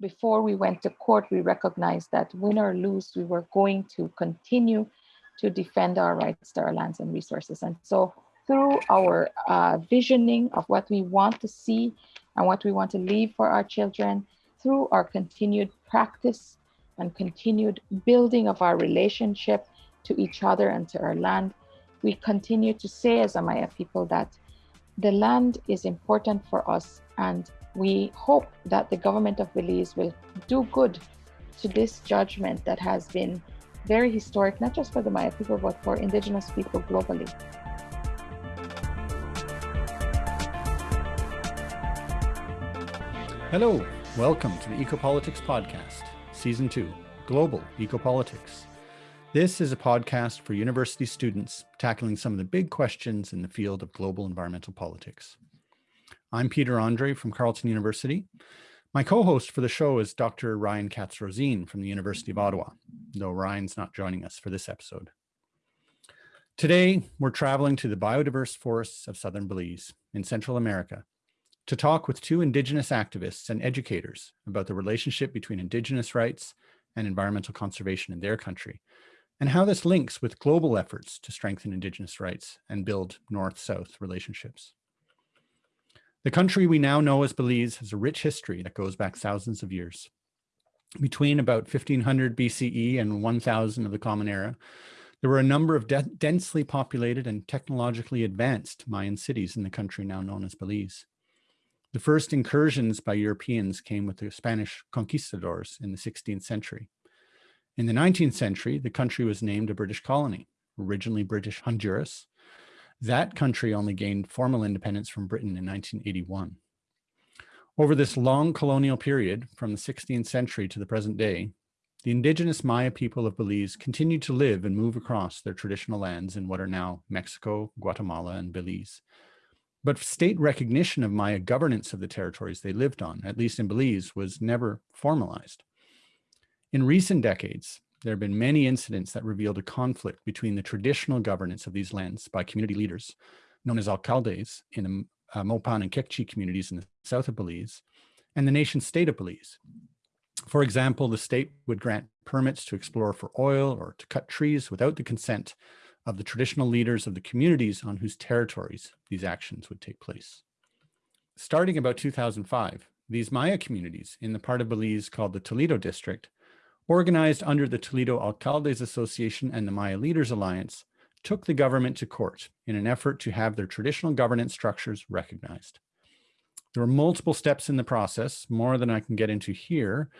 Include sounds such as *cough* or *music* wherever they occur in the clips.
before we went to court, we recognized that win or lose, we were going to continue to defend our rights to our lands and resources. And so through our uh, visioning of what we want to see and what we want to leave for our children, through our continued practice and continued building of our relationship to each other and to our land, we continue to say as Amaya people that the land is important for us and we hope that the government of Belize will do good to this judgment that has been very historic, not just for the Maya people, but for indigenous people globally. Hello, welcome to the Ecopolitics Podcast, Season 2, Global Ecopolitics. This is a podcast for university students tackling some of the big questions in the field of global environmental politics. I'm Peter Andre from Carleton University. My co-host for the show is Dr. Ryan Katz-Rosene from the University of Ottawa, though Ryan's not joining us for this episode. Today, we're traveling to the biodiverse forests of southern Belize in Central America to talk with two Indigenous activists and educators about the relationship between Indigenous rights and environmental conservation in their country, and how this links with global efforts to strengthen Indigenous rights and build North-South relationships. The country we now know as Belize has a rich history that goes back thousands of years. Between about 1500 BCE and 1000 of the Common Era, there were a number of densely populated and technologically advanced Mayan cities in the country now known as Belize. The first incursions by Europeans came with the Spanish conquistadors in the 16th century. In the 19th century, the country was named a British colony, originally British Honduras, that country only gained formal independence from Britain in 1981. Over this long colonial period, from the 16th century to the present day, the indigenous Maya people of Belize continued to live and move across their traditional lands in what are now Mexico, Guatemala, and Belize. But state recognition of Maya governance of the territories they lived on, at least in Belize, was never formalized. In recent decades, there have been many incidents that revealed a conflict between the traditional governance of these lands by community leaders, known as alcaldes in the uh, Mopan and Kekchi communities in the south of Belize, and the nation state of Belize. For example, the state would grant permits to explore for oil or to cut trees without the consent of the traditional leaders of the communities on whose territories these actions would take place. Starting about 2005, these Maya communities in the part of Belize called the Toledo District organized under the Toledo Alcaldes Association and the Maya Leaders Alliance, took the government to court in an effort to have their traditional governance structures recognized. There were multiple steps in the process, more than I can get into here,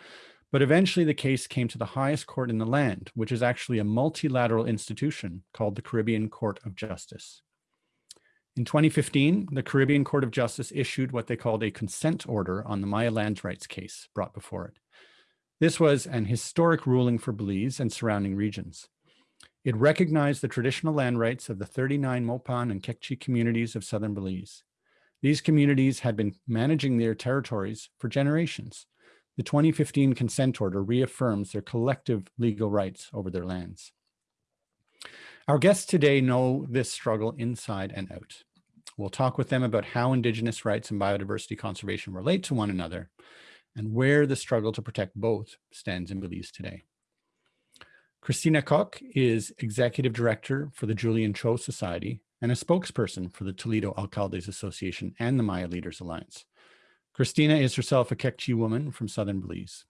but eventually the case came to the highest court in the land, which is actually a multilateral institution called the Caribbean Court of Justice. In 2015, the Caribbean Court of Justice issued what they called a consent order on the Maya land rights case brought before it. This was an historic ruling for Belize and surrounding regions. It recognized the traditional land rights of the 39 Mopan and Kekchi communities of southern Belize. These communities had been managing their territories for generations. The 2015 consent order reaffirms their collective legal rights over their lands. Our guests today know this struggle inside and out. We'll talk with them about how Indigenous rights and biodiversity conservation relate to one another and where the struggle to protect both stands in Belize today. Christina Coc is Executive Director for the Julian Cho Society and a spokesperson for the Toledo Alcaldes Association and the Maya Leaders Alliance. Christina is herself a Kekchi woman from Southern Belize.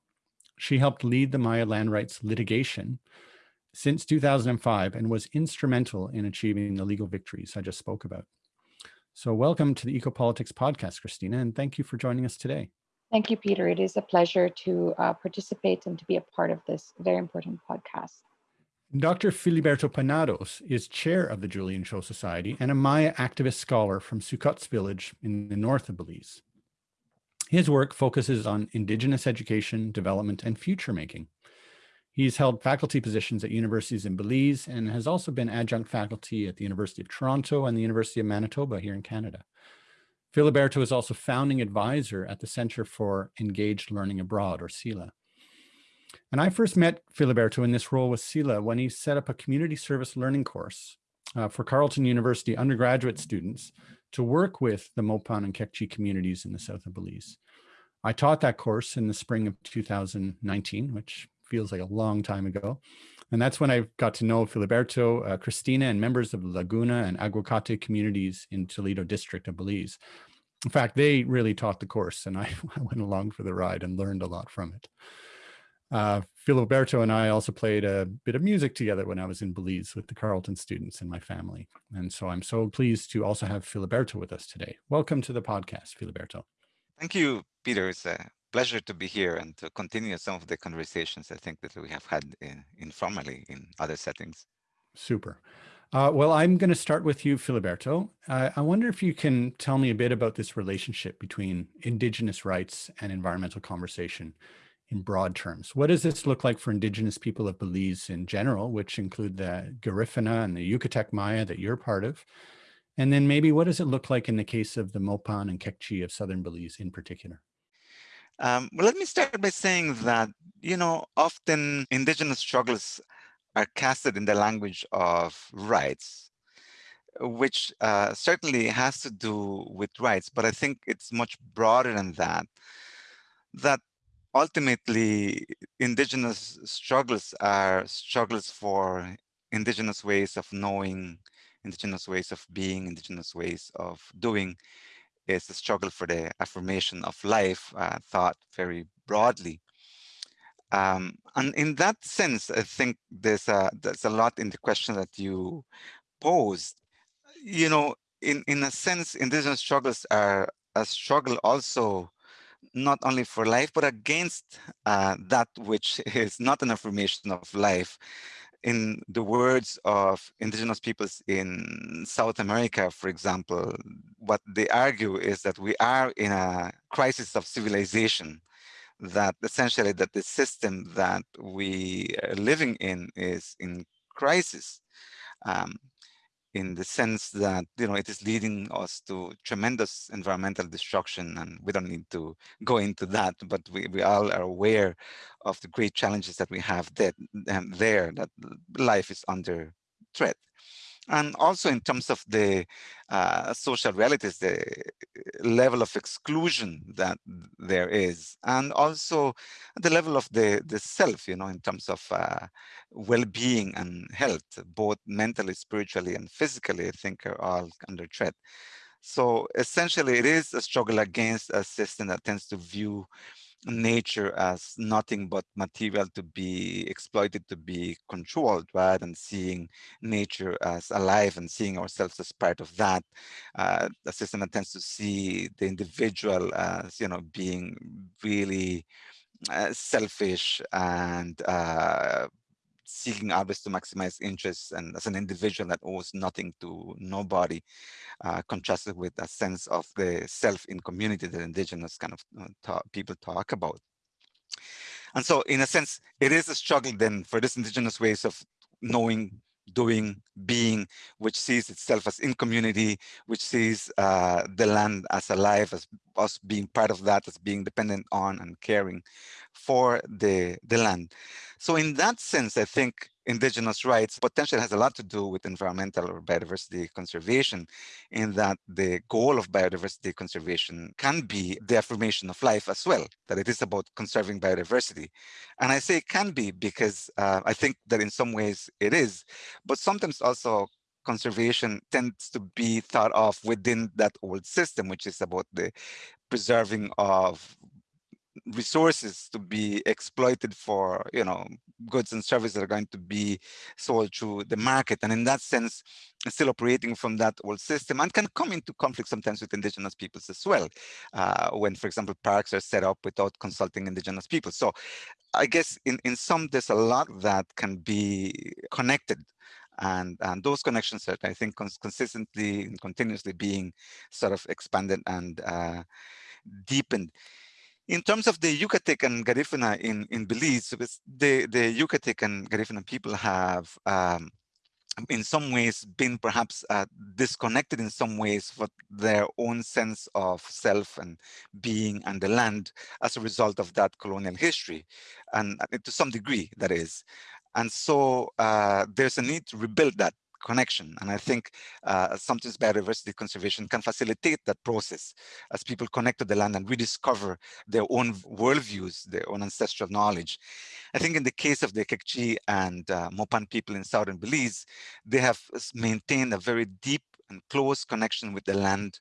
She helped lead the Maya land rights litigation since 2005 and was instrumental in achieving the legal victories I just spoke about. So welcome to the Ecopolitics podcast, Christina, and thank you for joining us today. Thank you, Peter. It is a pleasure to uh, participate and to be a part of this very important podcast. Dr. Filiberto Penados is chair of the Julian Cho Society and a Maya activist scholar from Succotz village in the north of Belize. His work focuses on Indigenous education, development, and future making. He's held faculty positions at universities in Belize and has also been adjunct faculty at the University of Toronto and the University of Manitoba here in Canada. Filiberto is also founding advisor at the Center for Engaged Learning Abroad, or CELA. And I first met Filiberto in this role with CELA when he set up a community service learning course uh, for Carleton University undergraduate students to work with the Mopan and Kekchi communities in the south of Belize. I taught that course in the spring of 2019, which feels like a long time ago. And that's when I got to know Filiberto, uh, Christina, and members of Laguna and Aguacate communities in Toledo district of Belize. In fact, they really taught the course and *laughs* I, I went along for the ride and learned a lot from it. Uh, Filiberto and I also played a bit of music together when I was in Belize with the Carleton students and my family. And so I'm so pleased to also have Filiberto with us today. Welcome to the podcast, Filiberto. Thank you, Peter. It's a pleasure to be here and to continue some of the conversations I think that we have had in, informally in other settings. Super. Uh, well, I'm going to start with you, Filiberto. Uh, I wonder if you can tell me a bit about this relationship between Indigenous rights and environmental conversation in broad terms. What does this look like for Indigenous people of Belize in general, which include the Garifuna and the Yucatec Maya that you're part of? And then maybe what does it look like in the case of the Mopan and Kekchi of Southern Belize in particular? Um, well, let me start by saying that, you know, often Indigenous struggles are casted in the language of rights, which uh, certainly has to do with rights, but I think it's much broader than that. That ultimately, indigenous struggles are struggles for indigenous ways of knowing, indigenous ways of being, indigenous ways of doing. It's a struggle for the affirmation of life, uh, thought very broadly. Um, and in that sense, I think there's a, there's a lot in the question that you posed. You know, in, in a sense, indigenous struggles are a struggle also not only for life, but against uh, that which *laughs* is not an affirmation of life. In the words of indigenous peoples in South America, for example, what they argue is that we are in a crisis of civilization, that essentially that the system that we are living in is in crisis. Um, in the sense that you know it is leading us to tremendous environmental destruction and we don't need to go into that but we, we all are aware of the great challenges that we have that um, there that life is under threat and also in terms of the uh, social realities, the level of exclusion that there is, and also the level of the, the self, you know, in terms of uh, well-being and health, both mentally, spiritually, and physically, I think are all under threat. So essentially, it is a struggle against a system that tends to view nature as nothing but material to be exploited, to be controlled, rather than seeing nature as alive and seeing ourselves as part of that. Uh, a system that tends to see the individual as, you know, being really uh, selfish and uh, seeking always to maximize interests and as an individual that owes nothing to nobody, uh, contrasted with a sense of the self in community that indigenous kind of uh, talk, people talk about. And so in a sense, it is a struggle then for this indigenous ways of knowing doing, being, which sees itself as in community, which sees uh, the land as alive, as us being part of that, as being dependent on and caring for the, the land. So in that sense, I think indigenous rights potentially has a lot to do with environmental or biodiversity conservation in that the goal of biodiversity conservation can be the affirmation of life as well, that it is about conserving biodiversity. And I say it can be because uh, I think that in some ways it is, but sometimes also conservation tends to be thought of within that old system, which is about the preserving of resources to be exploited for you know goods and services that are going to be sold through the market. And in that sense still operating from that old system and can come into conflict sometimes with indigenous peoples as well uh, when for example parks are set up without consulting indigenous people. So i guess in in some there's a lot that can be connected. And, and those connections are, I think, cons consistently and continuously being sort of expanded and uh, deepened. In terms of the Yucatec and Garifuna in, in Belize, the, the Yucatec and Garifuna people have um, in some ways been perhaps uh, disconnected in some ways for their own sense of self and being and the land as a result of that colonial history and uh, to some degree that is. And so uh, there's a need to rebuild that connection. And I think uh, sometimes biodiversity conservation can facilitate that process as people connect to the land and rediscover their own worldviews, their own ancestral knowledge. I think in the case of the Kekchi and uh, Mopan people in southern Belize, they have maintained a very deep and close connection with the land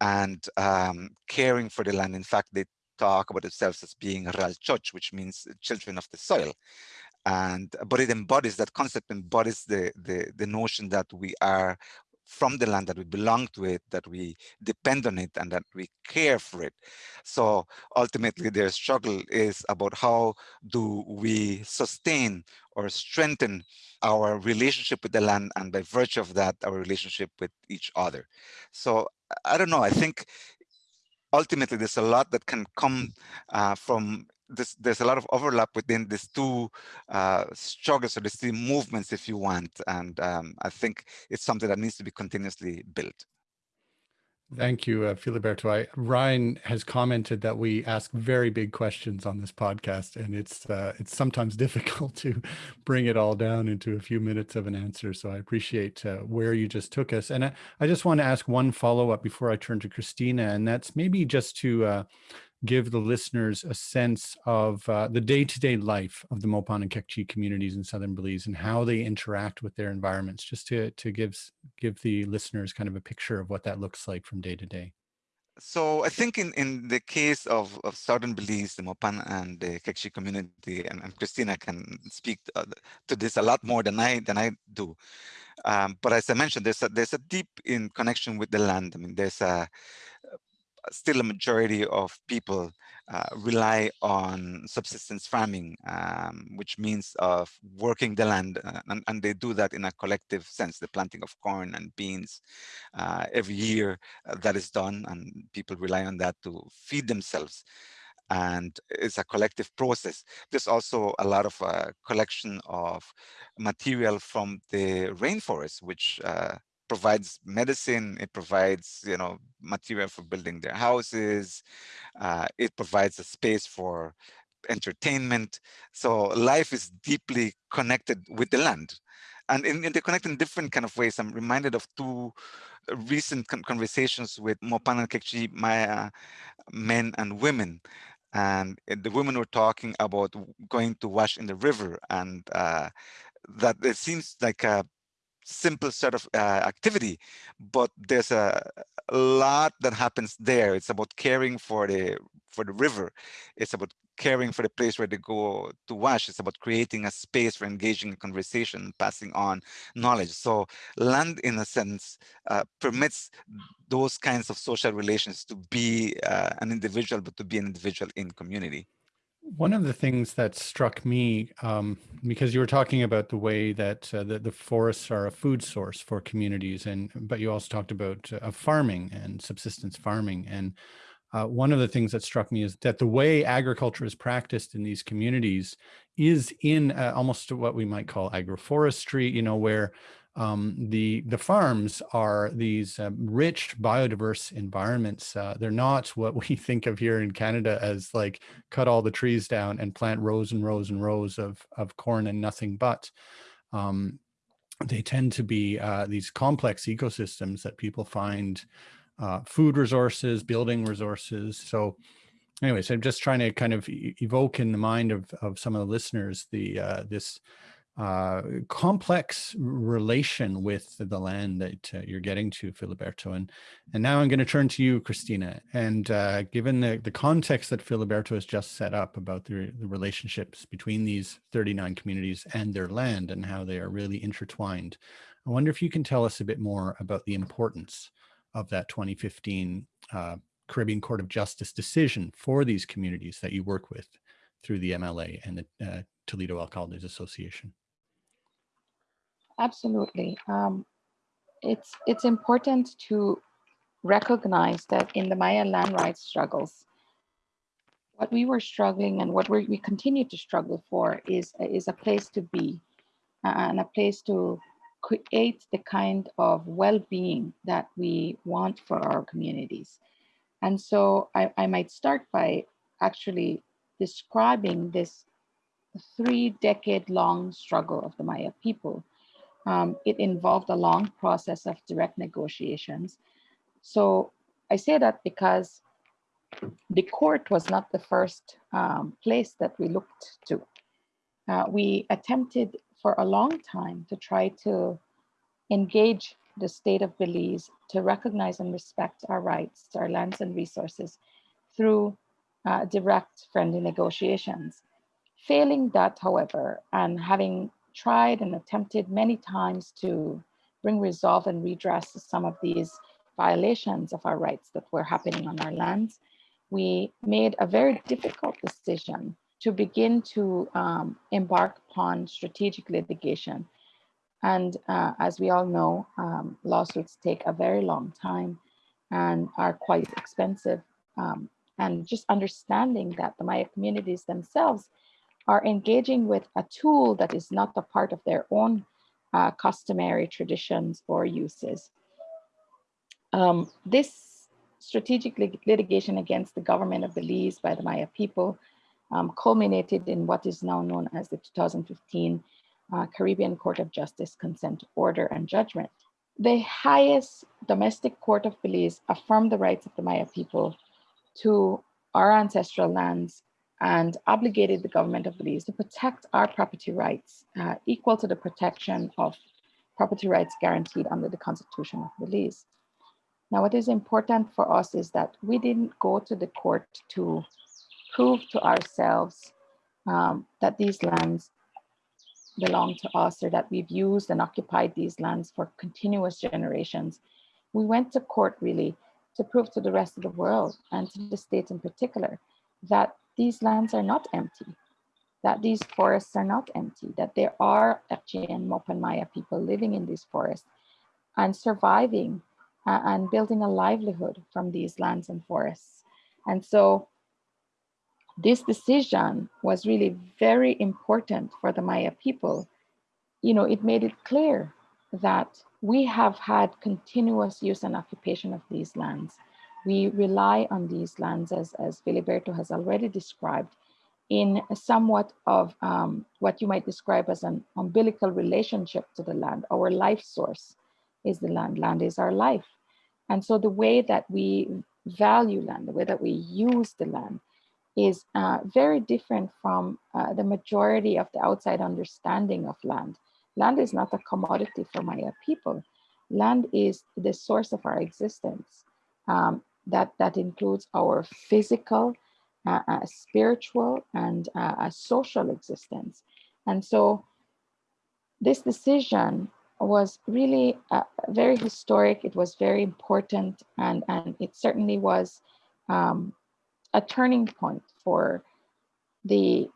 and um, caring for the land. In fact, they talk about themselves as being Ral Choch, which means children of the soil. And but it embodies that concept, embodies the, the, the notion that we are from the land, that we belong to it, that we depend on it, and that we care for it. So ultimately, their struggle is about how do we sustain or strengthen our relationship with the land, and by virtue of that, our relationship with each other. So I don't know, I think ultimately there's a lot that can come uh, from this, there's a lot of overlap within these two uh, struggles or these two movements, if you want. And um, I think it's something that needs to be continuously built. Thank you, uh, Filiberto. I, Ryan has commented that we ask very big questions on this podcast, and it's uh, it's sometimes *laughs* difficult to bring it all down into a few minutes of an answer. So I appreciate uh, where you just took us. And I, I just want to ask one follow up before I turn to Christina, and that's maybe just to uh, give the listeners a sense of uh, the day-to-day life of the Mopan and Kekchi communities in Southern Belize and how they interact with their environments, just to, to give, give the listeners kind of a picture of what that looks like from day to day. So I think in, in the case of, of Southern Belize, the Mopan and the Kekchi community, and, and Christina can speak to, uh, to, this a lot more than I than I do. Um, but as I mentioned, there's a, there's a deep in connection with the land. I mean, there's a still a majority of people uh, rely on subsistence farming, um, which means of working the land, uh, and, and, they do that in a collective sense, the planting of corn and beans uh, every year uh, that is done, and people rely on that to feed themselves. And it's a collective process. There's also a lot of uh, collection of material from the rainforest, which uh, provides medicine, it provides, you know, material for building their houses, uh, it provides a space for entertainment. So life is deeply connected with the land. And in, in they connect in different kind of ways. I'm reminded of two recent conversations with Mopan and Kekchi Maya men and women. And the women were talking about going to wash in the river and uh, that it seems like a simple sort of uh, activity, but there's a, a, lot that happens there. It's about caring for the for the river. It's about caring for the place where they go to wash. It's about creating a space for engaging in conversation, passing on knowledge. So land, in a sense, uh, permits those kinds of social relations to be uh, an individual, but to be an individual in community. One of the things that struck me, um, because you were talking about the way that uh, the, the forests are a food source for communities, and but you also talked about uh, farming and subsistence farming. And uh, one of the things that struck me is that the way agriculture is practiced in these communities is in uh, almost what we might call agroforestry, you know, where um, the the farms are these uh, rich biodiverse environments. Uh, they're not what we *laughs* think of here in Canada as like cut all the trees down and plant rows and rows and rows of of corn and nothing but. Um, they tend to be uh, these complex ecosystems that people find uh, food resources, building resources. So anyways, I'm just trying to kind of evoke in the mind of, of some of the listeners, the uh, this uh, complex relation with the land that uh, you're getting to, Filiberto. And, and now I'm going to turn to you, Christina. And uh, given the, the context that Filiberto has just set up about the, the relationships between these 39 communities and their land and how they are really intertwined, I wonder if you can tell us a bit more about the importance of that 2015 uh, Caribbean Court of Justice decision for these communities that you work with through the MLA and the uh, Toledo Alcaldes Association. Absolutely. Um, it's, it's important to recognize that in the Maya land rights struggles, what we were struggling and what we continue to struggle for is, is a place to be uh, and a place to create the kind of well-being that we want for our communities. And so I, I might start by actually describing this three decade long struggle of the Maya people Um, it involved a long process of direct negotiations. So I say that because the court was not the first um, place that we looked to. Uh, we attempted for a long time to try to engage the state of Belize to recognize and respect our rights, our lands and resources through uh, direct friendly negotiations. Failing that, however, and having tried and attempted many times to bring resolve and redress to some of these violations of our rights that were happening on our lands, we made a very difficult decision to begin to um, embark upon strategic litigation. And uh, as we all know, um, lawsuits take a very long time and are quite expensive. Um, and just understanding that the Maya communities themselves are engaging with a tool that is not a part of their own uh, customary traditions or uses. Um, this strategic litigation against the government of Belize by the Maya people um, culminated in what is now known as the 2015 uh, Caribbean Court of Justice Consent Order and Judgment. The highest domestic court of Belize affirmed the rights of the Maya people to our ancestral lands and obligated the government of Belize to protect our property rights uh, equal to the protection of property rights guaranteed under the Constitution of Belize. Now, what is important for us is that we didn't go to the court to prove to ourselves um, that these lands belong to us or that we've used and occupied these lands for continuous generations. We went to court really to prove to the rest of the world and to the state in particular that these lands are not empty, that these forests are not empty, that there are Akje and Mopan Maya people living in these forests and surviving uh, and building a livelihood from these lands and forests. And so this decision was really very important for the Maya people. You know, it made it clear that we have had continuous use and occupation of these lands. We rely on these lands, as, Filiberto has already described, in somewhat of um, what you might describe as an umbilical relationship to the land. Our life source is the land. Land is our life. And so the way that we value land, the way that we use the land, is uh, very different from uh, the majority of the outside understanding of land. Land is not a commodity for Maya people. Land is the source of our existence. Um, that, that includes our physical, uh, uh spiritual, and uh, social existence. And so this decision was really uh, very historic. It was very important, and, and it certainly was um, a turning point for the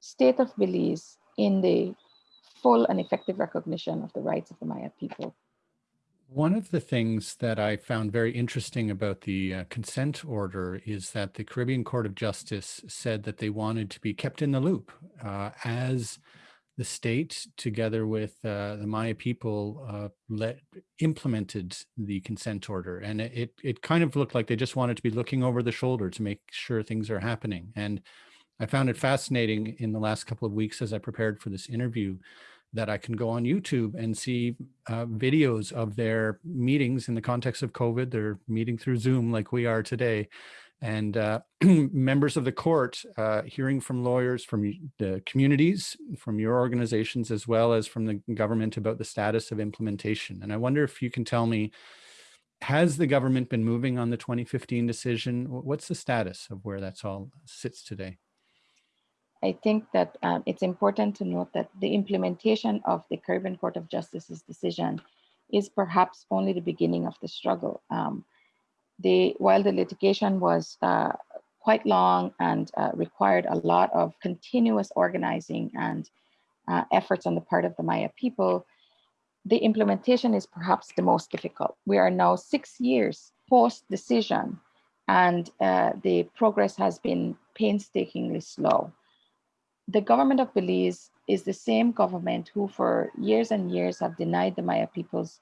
state of Belize in the full and effective recognition of the rights of the Maya people. One of the things that I found very interesting about the uh, consent order is that the Caribbean Court of Justice said that they wanted to be kept in the loop uh, as the state, together with uh, the Maya people, uh, let, implemented the consent order. And it, it kind of looked like they just wanted to be looking over the shoulder to make sure things are happening. And I found it fascinating in the last couple of weeks as I prepared for this interview that I can go on YouTube and see uh, videos of their meetings in the context of COVID. They're meeting through Zoom like we are today and uh, *clears throat* members of the court uh, hearing from lawyers from the communities, from your organizations, as well as from the government about the status of implementation. And I wonder if you can tell me, has the government been moving on the 2015 decision? What's the status of where that's all sits today? I think that um, it's important to note that the implementation of the Caribbean Court of Justice's decision is perhaps only the beginning of the struggle. Um, the, while the litigation was uh, quite long and uh, required a lot of continuous organizing and uh, efforts on the part of the Maya people, the implementation is perhaps the most difficult. We are now six years post decision and uh, the progress has been painstakingly slow. The government of Belize is the same government who for years and years have denied the Maya people's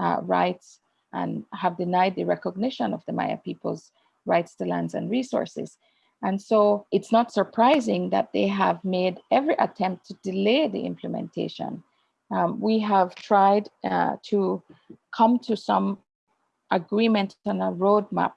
uh, rights and have denied the recognition of the Maya people's rights to lands and resources. And so it's not surprising that they have made every attempt to delay the implementation Um, we have tried uh, to come to some agreement on a roadmap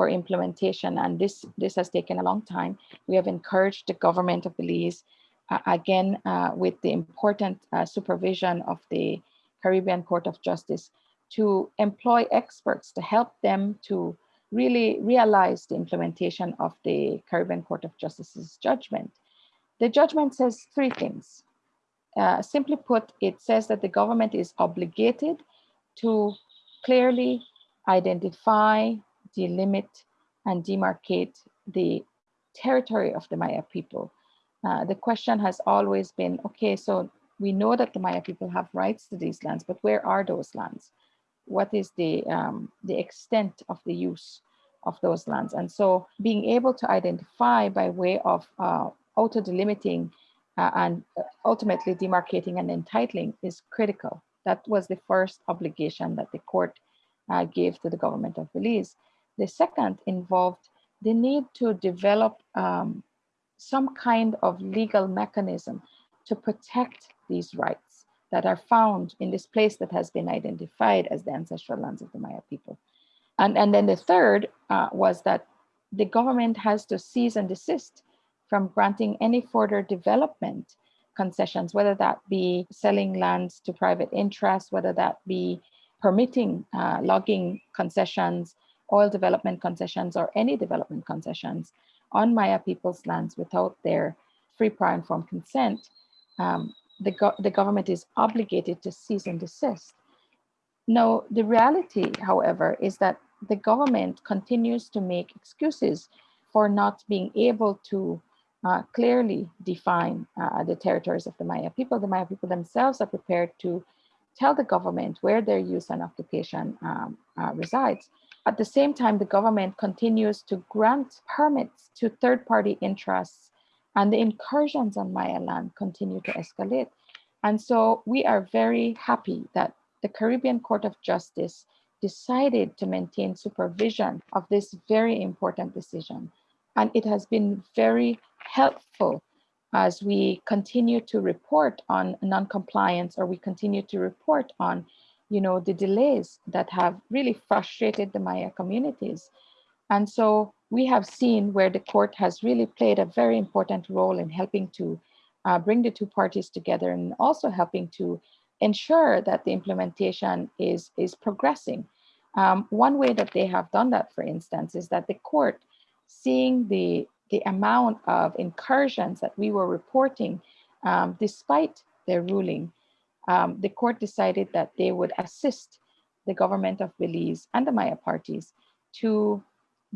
for implementation, and this, this has taken a long time. We have encouraged the government of Belize, uh, again, uh, with the important uh, supervision of the Caribbean Court of Justice, to employ experts to help them to really realize the implementation of the Caribbean Court of Justice's judgment. The judgment says three things. Uh, simply put, it says that the government is obligated to clearly identify, delimit, and demarcate the territory of the Maya people. Uh, the question has always been, okay, so we know that the Maya people have rights to these lands, but where are those lands? what is the, um, the extent of the use of those lands. And so being able to identify by way of uh, auto-delimiting uh, and ultimately demarcating and entitling is critical. That was the first obligation that the court uh, gave to the government of Belize. The second involved the need to develop um, some kind of legal mechanism to protect these rights that are found in this place that has been identified as the ancestral lands of the Maya people. And, and then the third uh, was that the government has to cease and desist from granting any further development concessions, whether that be selling lands to private interests, whether that be permitting uh, logging concessions, oil development concessions, or any development concessions on Maya people's lands without their free, prior, informed consent, um, the, go the government is obligated to cease and desist. No, the reality, however, is that the government continues to make excuses for not being able to uh, clearly define uh, the territories of the Maya people. The Maya people themselves are prepared to tell the government where their use and occupation um, uh, resides. At the same time, the government continues to grant permits to third-party interests and the incursions on Maya land continue to escalate. And so we are very happy that the Caribbean Court of Justice decided to maintain supervision of this very important decision. And it has been very helpful as we continue to report on non-compliance or we continue to report on you know, the delays that have really frustrated the Maya communities. And so we have seen where the court has really played a very important role in helping to uh, bring the two parties together and also helping to ensure that the implementation is, is progressing. Um, one way that they have done that, for instance, is that the court, seeing the, the amount of incursions that we were reporting, um, despite their ruling, um, the court decided that they would assist the government of Belize and the Maya parties to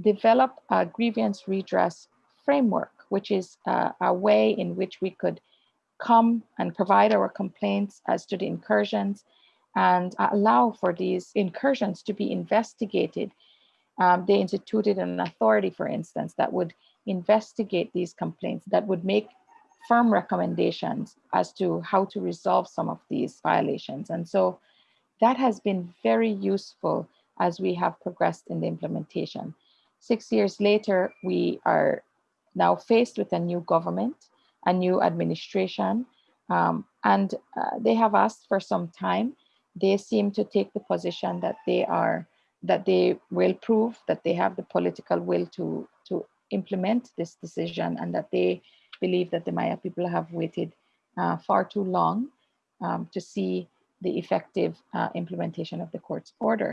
develop a grievance redress framework, which is uh, a way in which we could come and provide our complaints as to the incursions and allow for these incursions to be investigated. Um, they instituted an authority, for instance, that would investigate these complaints, that would make firm recommendations as to how to resolve some of these violations. And so that has been very useful as we have progressed in the implementation. Six years later, we are now faced with a new government, a new administration, um, and uh, they have asked for some time. They seem to take the position that they are that they will prove that they have the political will to to implement this decision and that they believe that the Maya people have waited uh, far too long um, to see the effective uh, implementation of the court's order.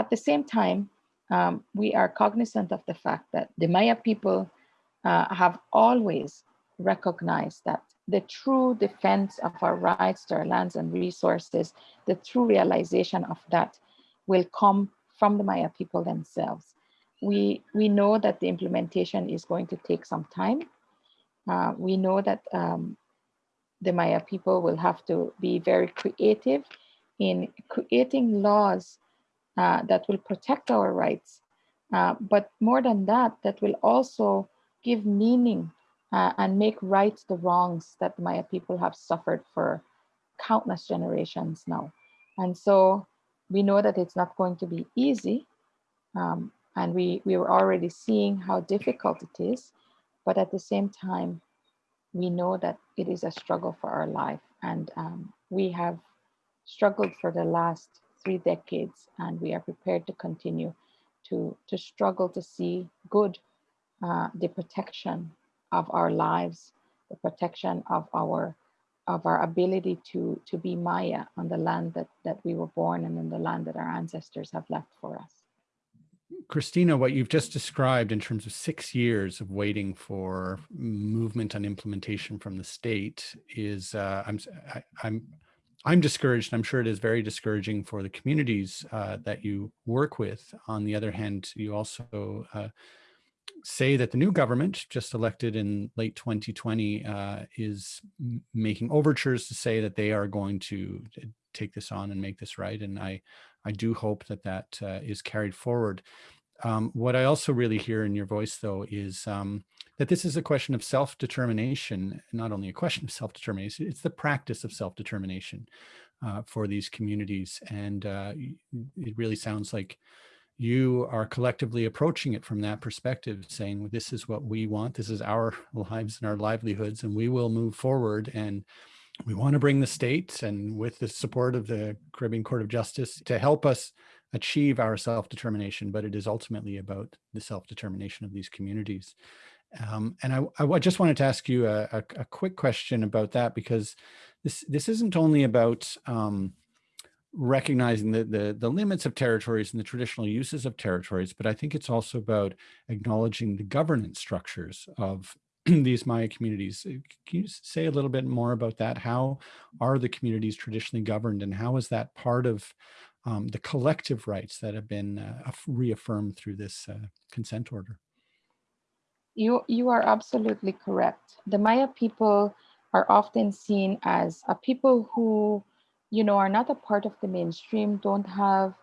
At the same time, um, we are cognizant of the fact that the Maya people uh, have always recognized that the true defense of our rights to our lands and resources, the true realization of that will come from the Maya people themselves. We, we know that the implementation is going to take some time. Uh, we know that um, the Maya people will have to be very creative in creating laws uh, that will protect our rights. Uh, but more than that, that will also give meaning uh, and make right the wrongs that the Maya people have suffered for countless generations now. And so we know that it's not going to be easy. Um, and we, we were already seeing how difficult it is. But at the same time, we know that it is a struggle for our life. And um, we have struggled for the last three decades, and we are prepared to continue to, to struggle to see good, uh, the protection of our lives, the protection of our of our ability to to be Maya on the land that that we were born and in the land that our ancestors have left for us. Christina, what you've just described in terms of six years of waiting for movement and implementation from the state is uh, I'm I, am i am I'm discouraged. I'm sure it is very discouraging for the communities uh, that you work with. On the other hand, you also uh, say that the new government just elected in late 2020 uh, is making overtures to say that they are going to take this on and make this right. And I, I do hope that that uh, is carried forward. Um, what I also really hear in your voice, though, is um, that this is a question of self-determination, not only a question of self-determination, it's the practice of self-determination uh, for these communities. And uh, it really sounds like you are collectively approaching it from that perspective, saying, this is what we want, this is our *laughs* lives and our livelihoods, and we will move forward. And we want to bring the states and with the support of the Caribbean Court of Justice to help us achieve our self-determination, but it is ultimately about the self-determination of these communities. Um, and I, I, just wanted to ask you a, a, a, quick question about that because this this isn't only about um, recognizing the, the, the limits of territories and the traditional uses of territories, but I think it's also about acknowledging the governance structures of *clears throat* these Maya communities. Uh, can you say a little bit more about that? How are the communities traditionally governed and how is that part of um, the collective rights that have been uh, reaffirmed through this uh, consent order? You, you are absolutely correct. The Maya people are often seen as a people who you know, are not a part of the mainstream, don't have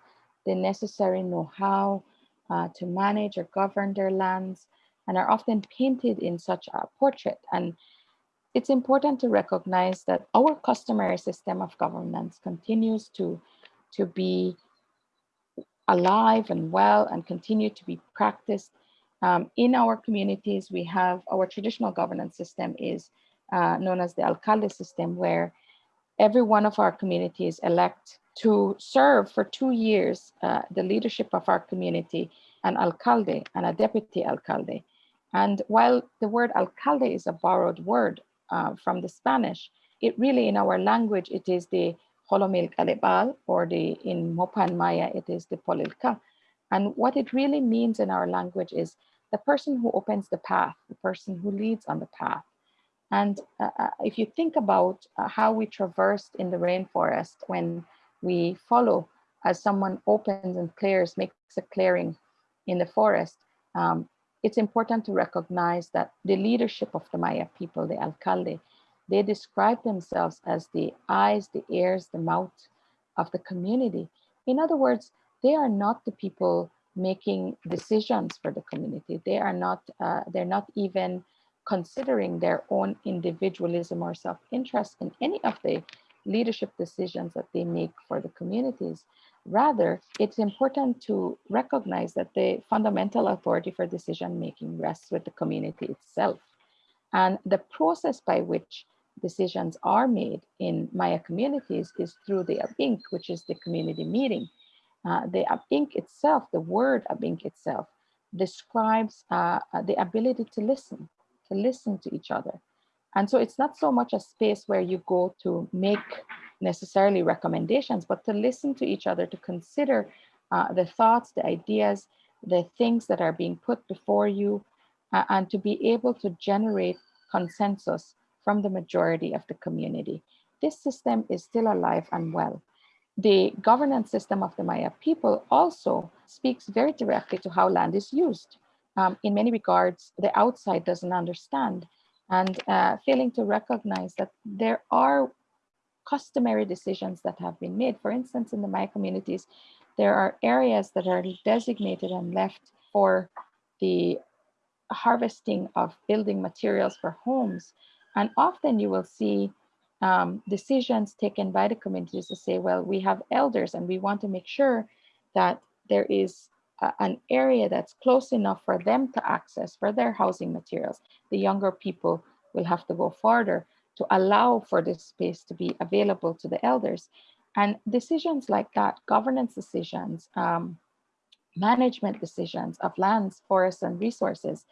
the necessary know-how uh, to manage or govern their lands, and are often painted in such a portrait. And it's important to recognize that our customary system of governance continues to, to be alive and well and continue to be practiced. Um, in our communities, we have our traditional governance system is uh, known as the alcalde system, where every one of our communities elect to serve for two years uh, the leadership of our community, an alcalde and a deputy alcalde. And while the word alcalde is a borrowed word uh, from the Spanish, it really in our language, it is the Holomil Kalebal or the in Mopan Maya, it is the Polilka. And what it really means in our language is the person who opens the path, the person who leads on the path. And uh, uh, if you think about uh, how we traversed in the rainforest when we follow as someone opens and clears, makes a clearing in the forest, um, it's important to recognize that the leadership of the Maya people, the alcalde, they describe themselves as the eyes, the ears, the mouth of the community. In other words, they are not the people making decisions for the community. They are not, uh, they're not even considering their own individualism or self-interest in any of the leadership decisions that they make for the communities. Rather, it's important to recognize that the fundamental authority for decision making rests with the community itself. And the process by which decisions are made in Maya communities is through the Abink, which is the community meeting. Uh, the Abink itself, the word Abink itself, describes uh, the ability to listen, to listen to each other. And so it's not so much a space where you go to make necessarily recommendations, but to listen to each other, to consider uh, the thoughts, the ideas, the things that are being put before you, uh, and to be able to generate consensus from the majority of the community. This system is still alive and well. The governance system of the Maya people also speaks very directly to how land is used um, in many regards, the outside doesn't understand and uh, failing to recognize that there are customary decisions that have been made. For instance, in the Maya communities, there are areas that are designated and left for the harvesting of building materials for homes. And often you will see um, decisions taken by the communities to say, well, we have elders and we want to make sure that there is an area that's close enough for them to access for their housing materials. The younger people will have to go farther to allow for this space to be available to the elders. And decisions like that, governance decisions, um, management decisions of lands, forests, and resources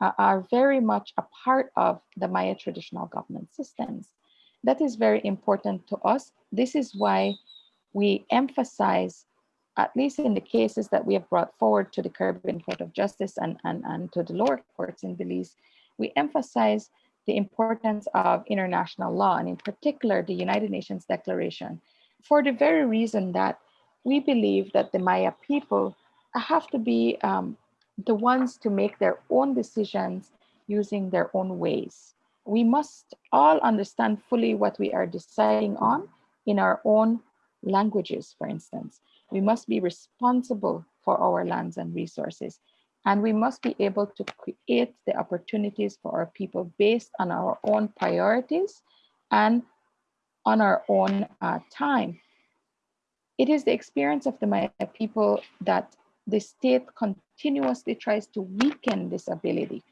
uh, are very much a part of the Maya traditional governance systems. That is very important to us. This is why we emphasize, at least in the cases that we have brought forward to the Caribbean Court of Justice and, and, and to the lower courts in Belize, we emphasize the importance of international law, and in particular, the United Nations Declaration, for the very reason that we believe that the Maya people have to be um, the ones to make their own decisions using their own ways. We must all understand fully what we are deciding on in our own languages, for instance. We must be responsible for our lands and resources. And we must be able to create the opportunities for our people based on our own priorities and on our own uh, time. It is the experience of the Maya people that the state continuously tries to weaken this ability.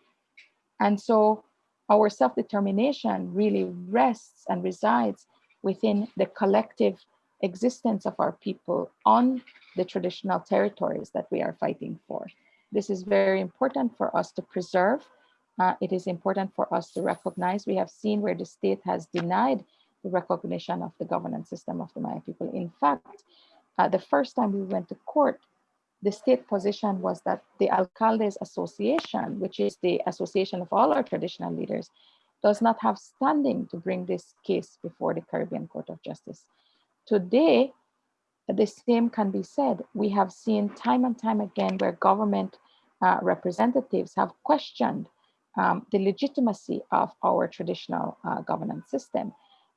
And so our self-determination really rests and resides within the collective existence of our people on the traditional territories that we are fighting for. This is very important for us to preserve. Uh, it is important for us to recognize. We have seen where the state has denied the recognition of the governance system of the Maya people. In fact, uh, the first time we went to court, the state position was that the Alcaldes Association, which is the association of all our traditional leaders, does not have standing to bring this case before the Caribbean Court of Justice. Today, the same can be said. We have seen time and time again where government uh, representatives have questioned um, the legitimacy of our traditional uh, governance system.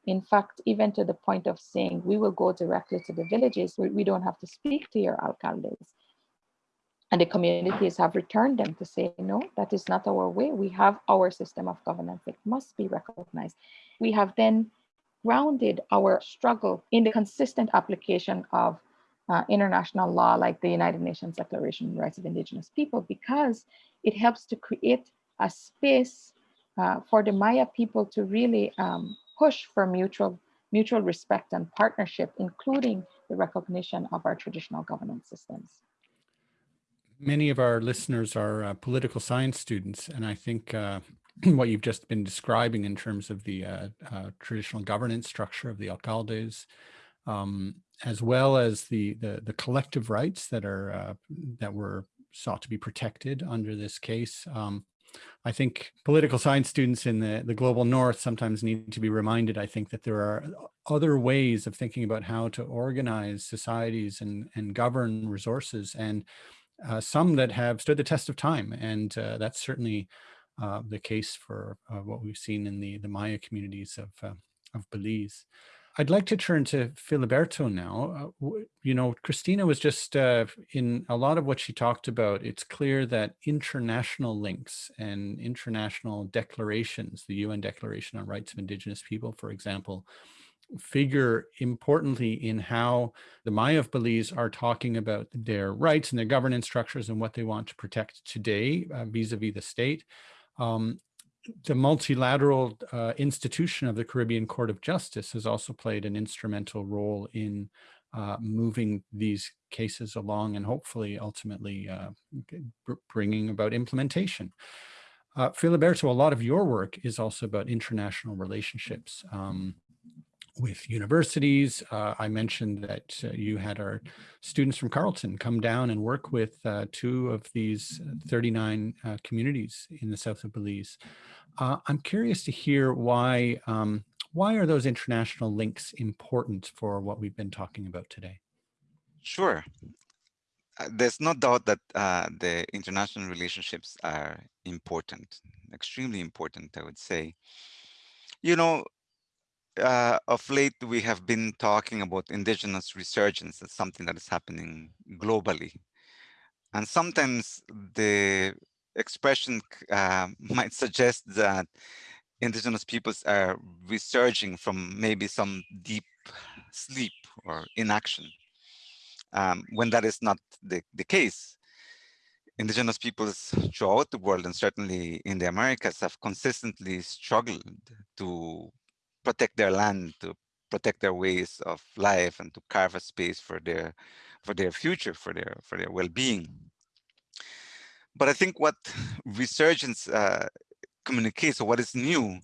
In fact, even to the point of saying, we will go directly to the villages, we, we don't have to speak to your alcaldes. And the communities have returned them to say, no, that is not our way. We have our system of governance. It must be recognized. We have then grounded our struggle in the consistent application of uh, international law like the United Nations Declaration on Rights of Indigenous People because it helps to create a space uh, for the Maya people to really um, push for mutual, mutual respect and partnership, including the recognition of our traditional governance systems. Many of our listeners are uh, political science students, and I think uh, *clears throat* what you've just been describing in terms of the uh, uh traditional governance structure of the alcaldes, um, as well as the, the, the collective rights that are uh, that were sought to be protected under this case. Um, I think political science students in the, the global north sometimes need to be reminded, I think, that there are other ways of thinking about how to organize societies and, and govern resources. And uh, some that have stood the test of time. And uh, that's certainly uh, the case for uh, what we've seen in the, the Maya communities of, uh, of Belize. I'd like to turn to Filiberto now. Uh, you know, Christina was just in a lot of what she talked about, it's clear that international links and international declarations, the UN Declaration on Rights of Indigenous People, for example, figure importantly in how the Maya of Belize are talking about their rights and their governance structures and what they want to protect today uh, vis-a-vis uh, -vis the state. Um, the multilateral uh, institution of the Caribbean Court of Justice has also played an instrumental role in uh, moving these cases along and hopefully ultimately uh, bringing about implementation. Uh, Filiberto, a lot of your work is also about international relationships. Um, with universities. Uh, I mentioned that uh, you had our students from Carleton come down and work with uh, two of these uh, 39 uh, communities in the south of Belize. Uh, I'm curious to hear why, um, why are those international links important for what we've been talking about today? Sure. there's no doubt that the international relationships are important, extremely important, I would say. You know, uh, of late, we have been talking about indigenous resurgence as something that is happening globally. And sometimes the expression uh, *laughs* might suggest that indigenous peoples are resurging from maybe some deep sleep or inaction, um, when that is not the, the case. Indigenous peoples throughout the world and certainly in the Americas have consistently struggled to protect their land, to protect their ways of life and to carve a space for their for their future, for their for their well-being. But I think what resurgence uh, communicates or what is new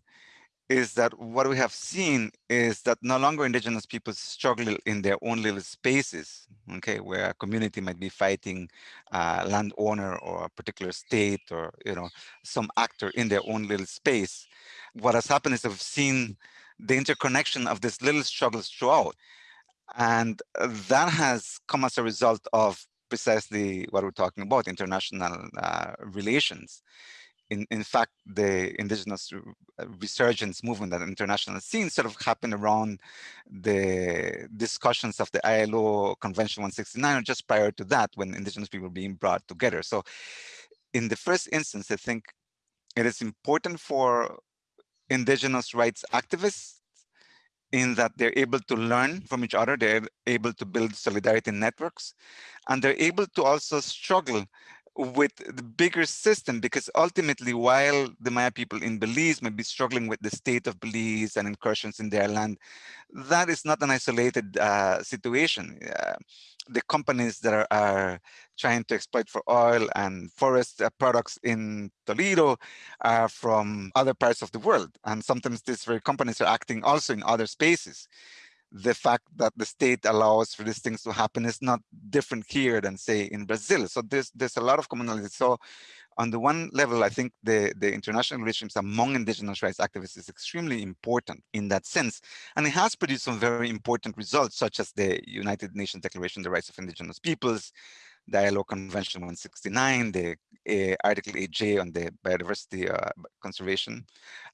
is that what we have seen is that no longer indigenous people struggle in their own little spaces, okay, where a community might be fighting a landowner or a particular state or, you know, some actor in their own little space. What has happened is we've seen the interconnection of these little struggles throughout. And that has come as a result of precisely what we're talking about, international uh, relations in, in fact, the indigenous resurgence movement at international scene sort of happened around the discussions of the ILO Convention 169 or just prior to that when indigenous people being brought together. So in the first instance, I think it is important for indigenous rights activists in that they're able to learn from each other, they're able to build solidarity networks, and they're able to also struggle with the bigger system because ultimately while the Maya people in Belize may be struggling with the state of Belize and incursions in their land, that is not an isolated uh, situation. Uh, the companies that are, are, trying to exploit for oil and forest uh, products in Toledo are from other parts of the world. And sometimes these very companies are acting also in other spaces the fact that the state allows for these things to happen is not different here than say in Brazil. So there's there's a lot of commonality. So on the one level, I think the, the international relations among indigenous rights activists is extremely important in that sense. And it has produced some very important results, such as the United Nations Declaration on the Rights of Indigenous Peoples, ILO Convention 169, the uh, Article 8J on the biodiversity uh, conservation,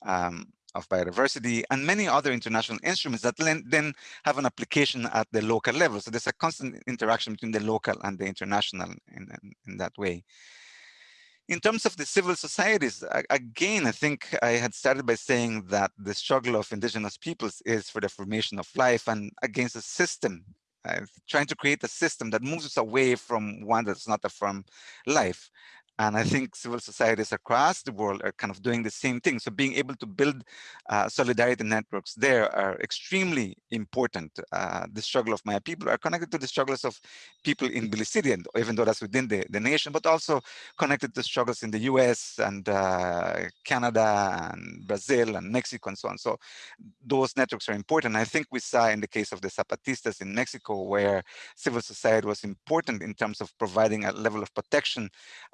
um, of biodiversity and many other international instruments that then have an application at the local level. So there's a constant interaction between the local and the international in, in, in that way. In terms of the civil societies, again, I think I had started by saying that the struggle of indigenous peoples is for the formation of life and against a system, uh, trying to create a system that moves us away from one that's not firm life. And I think civil societies across the world are kind of doing the same thing. So being able to build uh, solidarity networks there are extremely important. Uh, the struggle of Maya people are connected to the struggles of people in Belize and even though that's within the, the nation, but also connected to struggles in the US and uh, Canada and Brazil and Mexico and so on. So those networks are important. I think we saw in the case of the Zapatistas in Mexico, where civil society was important in terms of providing a level of protection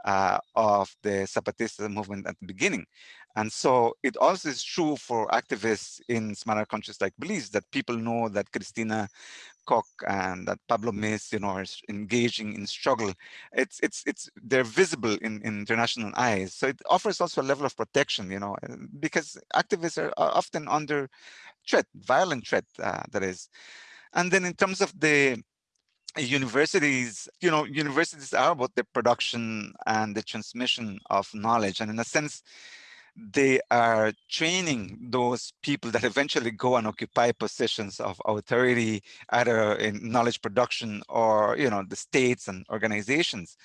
uh, uh, of the Zapatista movement at the beginning. And so it also is true for activists in smaller countries like Belize that people know that Christina Coc and that Pablo Mis, you know, are engaging in struggle. It's it's it's they're visible in, in international eyes. So it offers also a level of protection, you know, uh, because activists are often under threat, violent threat, uh, that is. And then in terms of the universities, you know, universities are about the production and the transmission of knowledge. And in a sense, they are training those people that eventually go and occupy positions of authority, either in knowledge production or, you know, the states and organizations.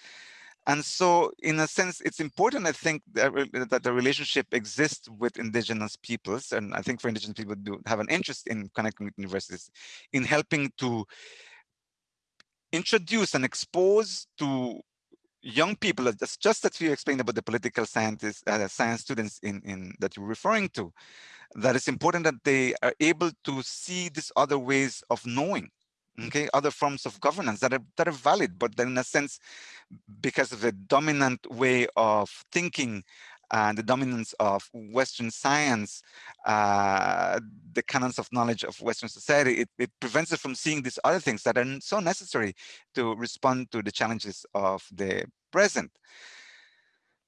And so in a sense, it's important, I think, that, that the relationship exists with indigenous peoples. And I think for indigenous people to have an interest in connecting with universities, in helping to introduce and expose to young people, that's just that you explained about the political scientists, uh, science students in, in that you're referring to, that it's important that they are able to see these other ways of knowing, okay, other forms of governance that are, that are valid, but then in a sense, because of the dominant way of thinking and the dominance of Western science, uh, the canons of knowledge of Western society, it, it prevents us from seeing these other things that are so necessary to respond to the challenges of the present.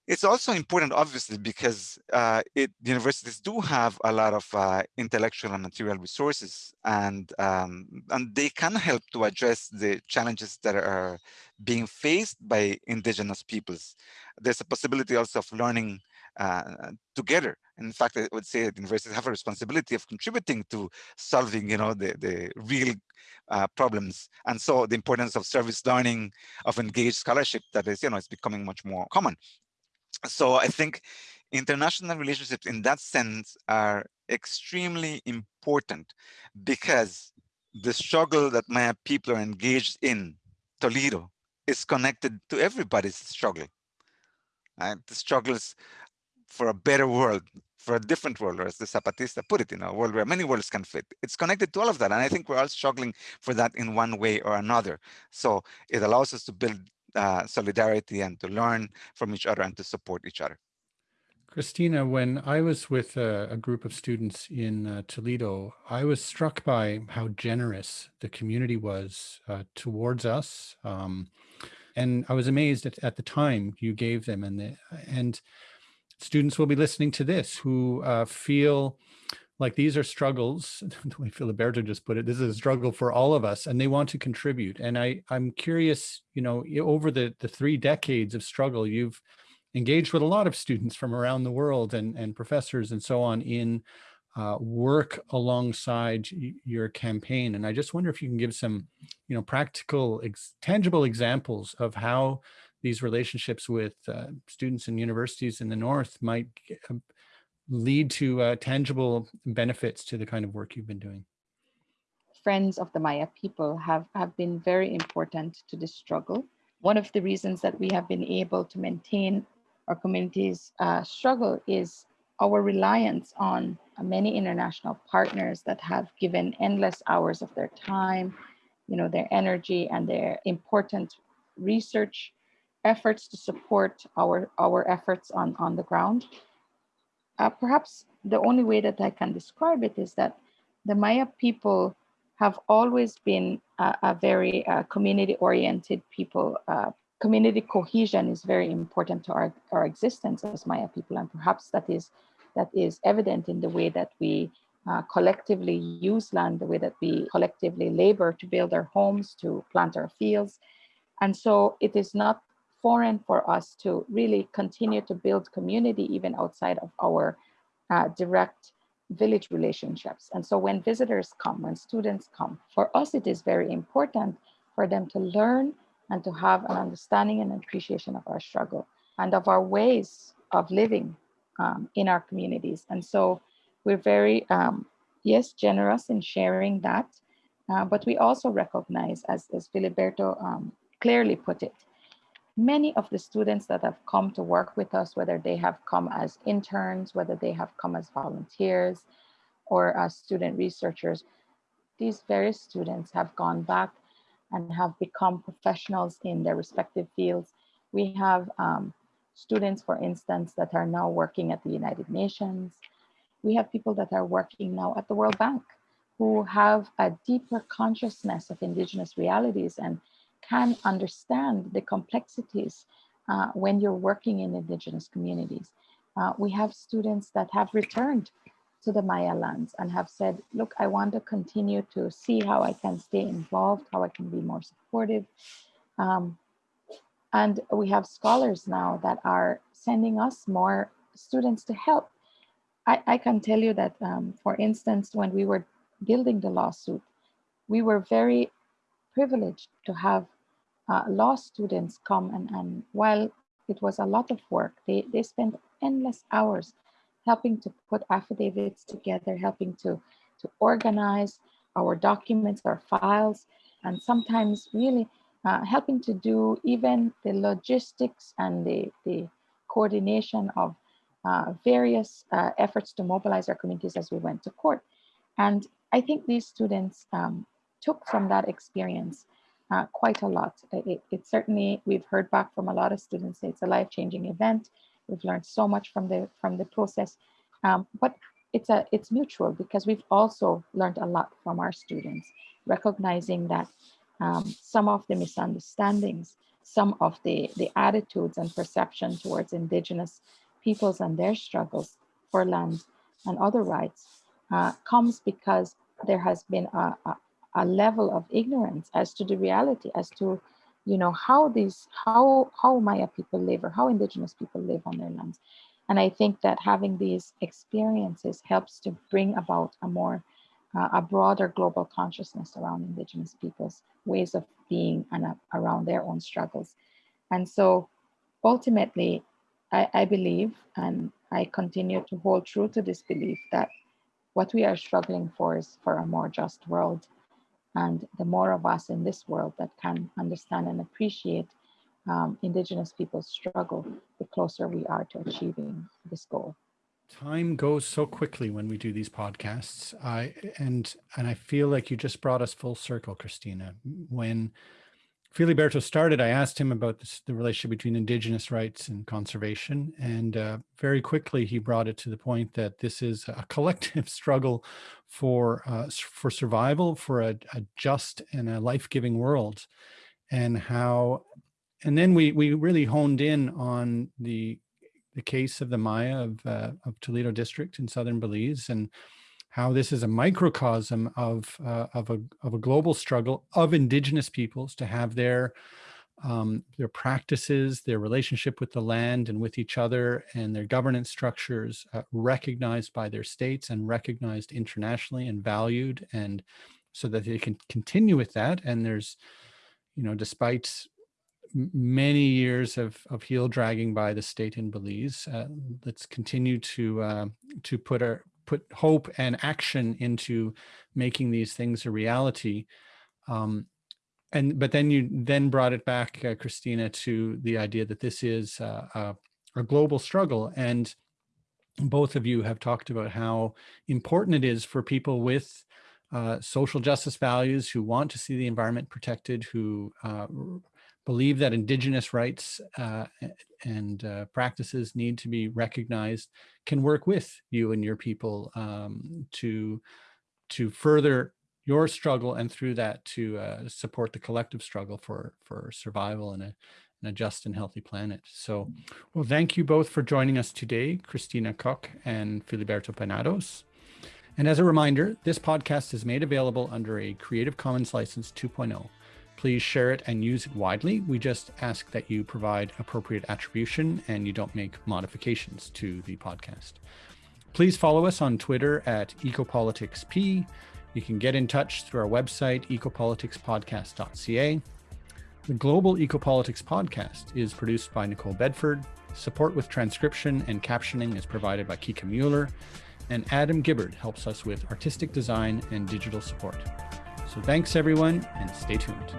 It's also important, obviously, because uh, it, universities do have a lot of uh, intellectual and material resources, and um, and they can help to address the challenges that are being faced by indigenous peoples. There's a possibility also of learning uh, together. In fact, I would say that universities have a responsibility of contributing to solving, you know, the, the real uh, problems. And so the importance of service learning, of engaged scholarship that is, you know, it's becoming much more common so I think international relationships in that sense are extremely important because the struggle that Maya people are engaged in Toledo is connected to everybody's struggle. Right? The struggles for a better world, for a different world, or as the Zapatista put it, in a world where many worlds can fit. It's connected to all of that. And I think we're all struggling for that in one way or another. So it allows us to build uh, solidarity and to learn from each other and to support each other. Christina, when I was with a, a group of students in uh, Toledo, I was struck by how generous the community was uh, towards us. Um, and I was amazed at, at the time you gave them and the, and students will be listening to this who uh, feel like these are struggles, *laughs* the way Filiberto just put it, this is a struggle for all of us and they want to contribute. And I, I'm curious, you know, over the, the three decades of struggle, you've engaged with a lot of students from around the world and, and professors and so on in uh, work alongside your campaign. And I just wonder if you can give some, you know, practical, ex tangible examples of how these relationships with uh, students and universities in the North might um, lead to uh, tangible benefits to the kind of work you've been doing. Friends of the Maya people have, have been very important to this struggle. One of the reasons that we have been able to maintain our community's uh, struggle is our reliance on many international partners that have given endless hours of their time, you know, their energy and their important research efforts to support our, our efforts on, on the ground. Uh, perhaps the only way that I can describe it is that the Maya people have always been a, a very uh, community-oriented people, uh, community cohesion is very important to our, our existence as Maya people, and perhaps that is that is evident in the way that we uh, collectively use land, the way that we collectively labor to build our homes, to plant our fields. And so it is not foreign for us to really continue to build community even outside of our uh, direct village relationships. And so when visitors come, when students come, for us it is very important for them to learn and to have an understanding and appreciation of our struggle and of our ways of living um, in our communities. And so we're very, um, yes, generous in sharing that, uh, but we also recognize, as, as Filiberto um, clearly put it, many of the students that have come to work with us, whether they have come as interns, whether they have come as volunteers or as student researchers, these various students have gone back and have become professionals in their respective fields. We have um, students, for instance, that are now working at the United Nations. We have people that are working now at the World Bank who have a deeper consciousness of indigenous realities and can understand the complexities uh, when you're working in indigenous communities. Uh, we have students that have returned to the Maya lands and have said, look, I want to continue to see how I can stay involved, how I can be more supportive. Um, and we have scholars now that are sending us more students to help. I, I can tell you that, um, for instance, when we were building the lawsuit, we were very privileged to have uh, law students come and, and while it was a lot of work, they, they spent endless hours helping to put affidavits together, helping to, to organize our documents, our files, and sometimes really uh, helping to do even the logistics and the, the coordination of uh, various uh, efforts to mobilize our communities as we went to court. And I think these students um, took from that experience uh, quite a lot. It, it, certainly, we've heard back from a lot of students it's a life-changing event. We've learned so much from the from the process, um, but it's a it's mutual because we've also learned a lot from our students, recognizing that um, some of the misunderstandings, some of the the attitudes and perception towards indigenous peoples and their struggles for land and other rights uh, comes because there has been a, a, a level of ignorance as to the reality, as to you know, how these, how, how Maya people live or how indigenous people live on their lands. And I think that having these experiences helps to bring about a more, uh, a broader global consciousness around indigenous people's ways of being and uh, around their own struggles. And so ultimately, I, I believe, and I continue to hold true to this belief that what we are struggling for is for a more just world. And the more of us in this world that can understand and appreciate um, Indigenous people's struggle, the closer we are to achieving this goal. Time goes so quickly when we do these podcasts. I and and I feel like you just brought us full circle, Christina. When Filiberto started, I asked him about this, the relationship between indigenous rights and conservation. And uh, very quickly, he brought it to the point that this is a *laughs* collective struggle for, uh, for survival, for a, a just and a life-giving world. And how, and then we, we really honed in on the, the case of the Maya of, uh, of Toledo district in Southern Belize and how this is a microcosm of, uh, of, a, of a global struggle of indigenous peoples to have their, um, their practices, their relationship with the land and with each other and their governance structures uh, recognized by their states and recognized internationally and valued and so that they can continue with that. And there's, you know, despite many years of, of heel dragging by the state in Belize, uh, let's continue to, uh, to put our, put hope and action into making these things a reality. Um, and but then you then brought it back, uh, Christina, to the idea that this is uh, a, a global struggle. And both of you have talked about how important it is for people with uh, social justice values who want to see the environment protected, who uh, believe that indigenous rights uh, and uh, practices need to be recognized can work with you and your people um, to to further your struggle and through that to uh, support the collective struggle for for survival in a, a just and healthy planet. So, well, thank you both for joining us today, Christina Coc and Filiberto Penados. And as a reminder, this podcast is made available under a Creative Commons License 2.0. Please share it and use it widely. We just ask that you provide appropriate attribution and you don't make modifications to the podcast. Please follow us on Twitter at EcopoliticsP. You can get in touch through our website, ecopoliticspodcast.ca. The Global Ecopolitics Podcast is produced by Nicole Bedford. Support with transcription and captioning is provided by Kika Mueller, and Adam Gibbard helps us with artistic design and digital support. So thanks everyone and stay tuned.